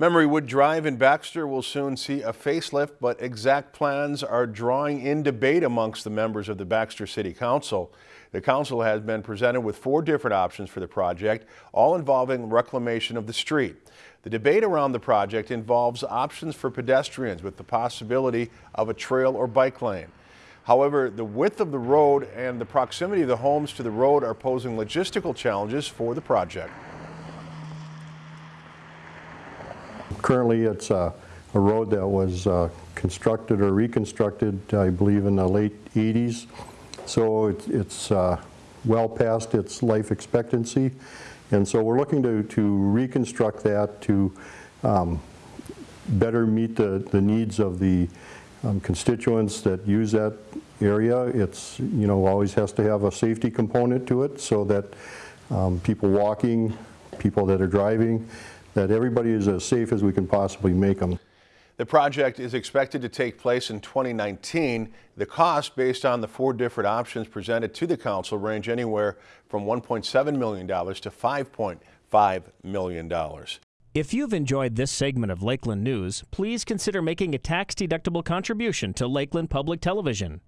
Memorywood Drive in Baxter will soon see a facelift, but exact plans are drawing in debate amongst the members of the Baxter City Council. The council has been presented with four different options for the project, all involving reclamation of the street. The debate around the project involves options for pedestrians with the possibility of a trail or bike lane. However, the width of the road and the proximity of the homes to the road are posing logistical challenges for the project. Currently, it's a, a road that was uh, constructed or reconstructed, I believe, in the late 80s. So it's, it's uh, well past its life expectancy. And so we're looking to, to reconstruct that to um, better meet the, the needs of the um, constituents that use that area. It's, you know, always has to have a safety component to it so that um, people walking, people that are driving, that everybody is as safe as we can possibly make them. The project is expected to take place in 2019. The cost based on the four different options presented to the council range anywhere from $1.7 million to $5.5 million. If you've enjoyed this segment of Lakeland News, please consider making a tax-deductible contribution to Lakeland Public Television.